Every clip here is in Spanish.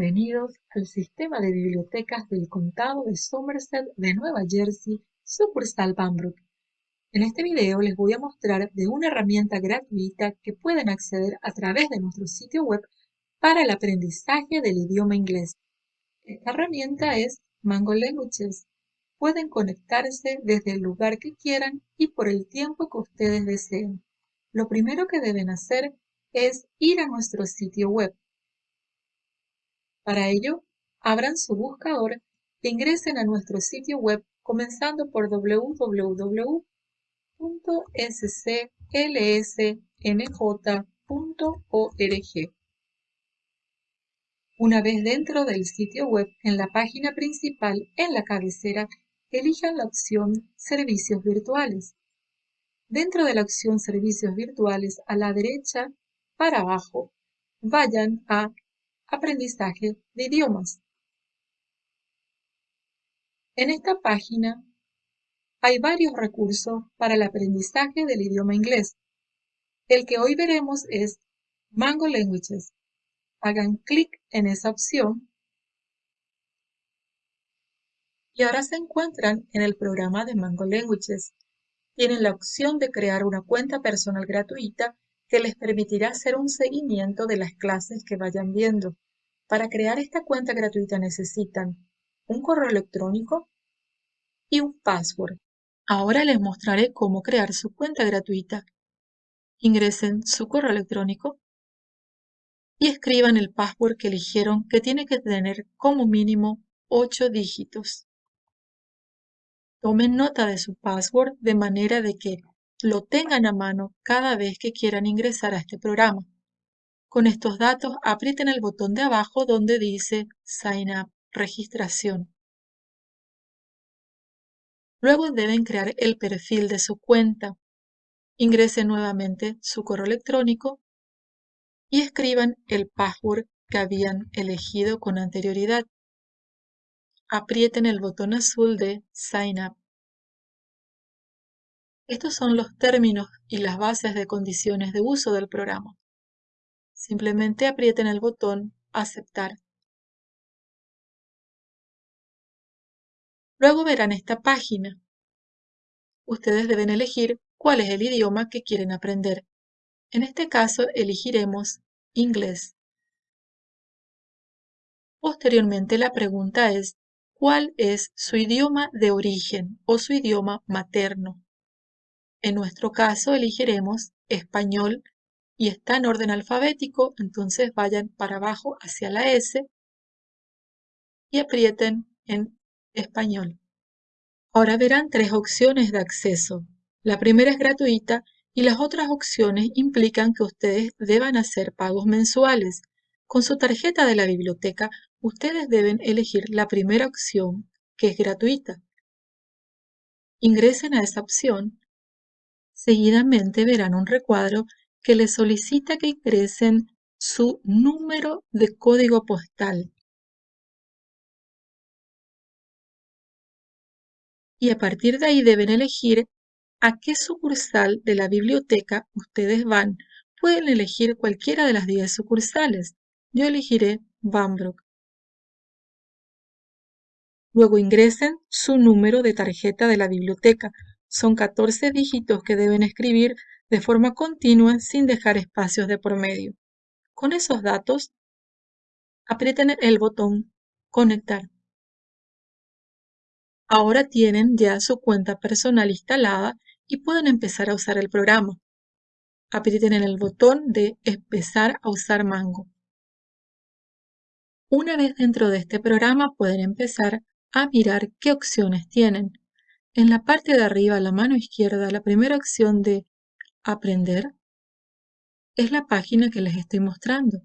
Bienvenidos al sistema de bibliotecas del condado de Somerset de Nueva Jersey, sucursal Pembroke. En este video les voy a mostrar de una herramienta gratuita que pueden acceder a través de nuestro sitio web para el aprendizaje del idioma inglés. Esta herramienta es Mango Languages. Pueden conectarse desde el lugar que quieran y por el tiempo que ustedes deseen. Lo primero que deben hacer es ir a nuestro sitio web para ello, abran su buscador e ingresen a nuestro sitio web comenzando por www.sclsnj.org. Una vez dentro del sitio web, en la página principal, en la cabecera, elijan la opción Servicios virtuales. Dentro de la opción Servicios virtuales, a la derecha, para abajo, vayan a Aprendizaje de idiomas. En esta página hay varios recursos para el aprendizaje del idioma inglés. El que hoy veremos es Mango Languages. Hagan clic en esa opción y ahora se encuentran en el programa de Mango Languages. Tienen la opción de crear una cuenta personal gratuita que les permitirá hacer un seguimiento de las clases que vayan viendo. Para crear esta cuenta gratuita necesitan un correo electrónico y un password. Ahora les mostraré cómo crear su cuenta gratuita. Ingresen su correo electrónico y escriban el password que eligieron que tiene que tener como mínimo 8 dígitos. Tomen nota de su password de manera de que lo tengan a mano cada vez que quieran ingresar a este programa. Con estos datos aprieten el botón de abajo donde dice Sign Up, registración. Luego deben crear el perfil de su cuenta. Ingresen nuevamente su correo electrónico y escriban el password que habían elegido con anterioridad. Aprieten el botón azul de Sign Up. Estos son los términos y las bases de condiciones de uso del programa. Simplemente aprieten el botón Aceptar. Luego verán esta página. Ustedes deben elegir cuál es el idioma que quieren aprender. En este caso elegiremos inglés. Posteriormente la pregunta es ¿cuál es su idioma de origen o su idioma materno? En nuestro caso elegiremos español y está en orden alfabético, entonces vayan para abajo hacia la S y aprieten en español. Ahora verán tres opciones de acceso. La primera es gratuita y las otras opciones implican que ustedes deban hacer pagos mensuales. Con su tarjeta de la biblioteca, ustedes deben elegir la primera opción, que es gratuita. Ingresen a esa opción. Seguidamente verán un recuadro que les solicita que ingresen su número de código postal. Y a partir de ahí deben elegir a qué sucursal de la biblioteca ustedes van. Pueden elegir cualquiera de las 10 sucursales. Yo elegiré Bambrook. Luego ingresen su número de tarjeta de la biblioteca. Son 14 dígitos que deben escribir de forma continua sin dejar espacios de por medio. Con esos datos, aprieten el botón Conectar. Ahora tienen ya su cuenta personal instalada y pueden empezar a usar el programa. Aprieten el botón de Empezar a usar Mango. Una vez dentro de este programa pueden empezar a mirar qué opciones tienen. En la parte de arriba la mano izquierda, la primera opción de Aprender es la página que les estoy mostrando.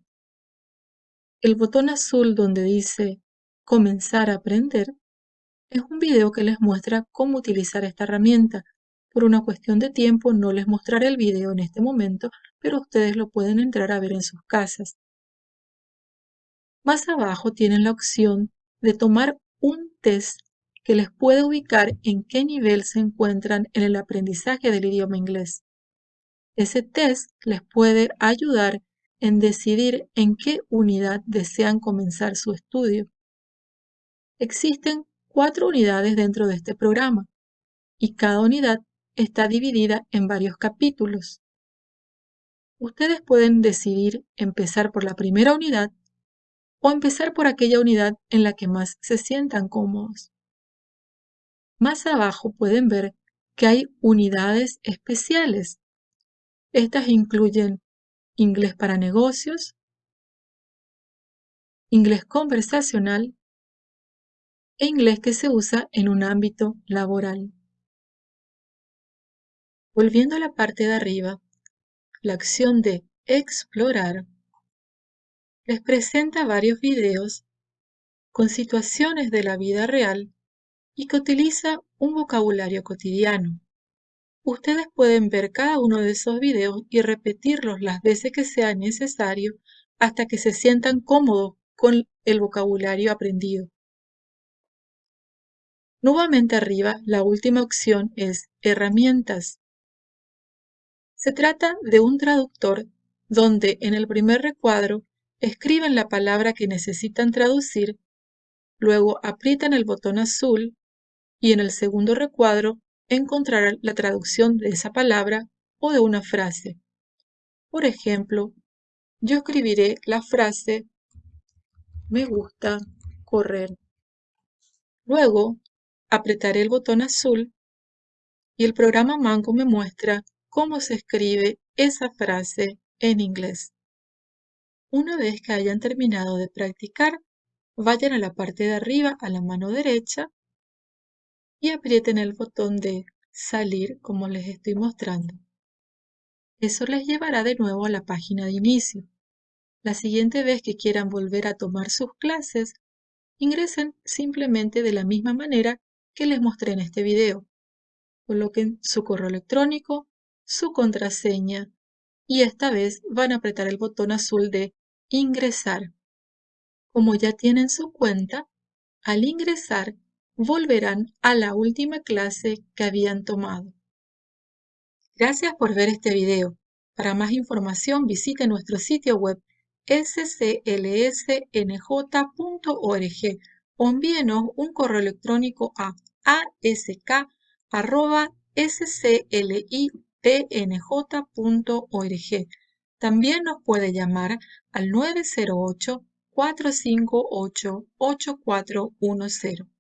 El botón azul donde dice Comenzar a aprender es un video que les muestra cómo utilizar esta herramienta. Por una cuestión de tiempo no les mostraré el video en este momento, pero ustedes lo pueden entrar a ver en sus casas. Más abajo tienen la opción de tomar un test que les puede ubicar en qué nivel se encuentran en el aprendizaje del idioma inglés. Ese test les puede ayudar en decidir en qué unidad desean comenzar su estudio. Existen cuatro unidades dentro de este programa y cada unidad está dividida en varios capítulos. Ustedes pueden decidir empezar por la primera unidad o empezar por aquella unidad en la que más se sientan cómodos. Más abajo pueden ver que hay unidades especiales. Estas incluyen inglés para negocios, inglés conversacional e inglés que se usa en un ámbito laboral. Volviendo a la parte de arriba, la acción de explorar les presenta varios videos con situaciones de la vida real y que utiliza un vocabulario cotidiano. Ustedes pueden ver cada uno de esos videos y repetirlos las veces que sea necesario hasta que se sientan cómodos con el vocabulario aprendido. Nuevamente arriba, la última opción es Herramientas. Se trata de un traductor donde en el primer recuadro escriben la palabra que necesitan traducir, luego aprietan el botón azul y en el segundo recuadro encontrarán la traducción de esa palabra o de una frase. Por ejemplo, yo escribiré la frase me gusta correr. Luego apretaré el botón azul y el programa Mango me muestra cómo se escribe esa frase en inglés. Una vez que hayan terminado de practicar, vayan a la parte de arriba a la mano derecha y aprieten el botón de salir como les estoy mostrando. Eso les llevará de nuevo a la página de inicio. La siguiente vez que quieran volver a tomar sus clases, ingresen simplemente de la misma manera que les mostré en este video. Coloquen su correo electrónico, su contraseña y esta vez van a apretar el botón azul de ingresar. Como ya tienen su cuenta, al ingresar volverán a la última clase que habían tomado. Gracias por ver este video. Para más información visite nuestro sitio web sclsnj.org o envíenos un correo electrónico a ask.scli pnj.org. También nos puede llamar al 908 458 8410.